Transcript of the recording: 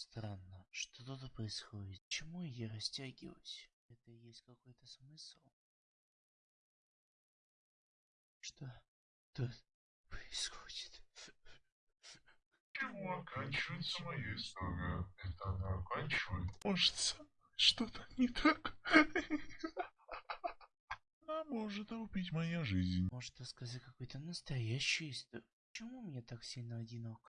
Странно, что тут происходит? Почему я растягиваюсь? Это есть какой-то смысл? Что тут происходит? Чего оканчивается моя история? Это она оканчивает? Может, что-то не так? А может, убить моя жизнь? Может рассказать какую-то настоящую историю? Почему мне так сильно одиноко?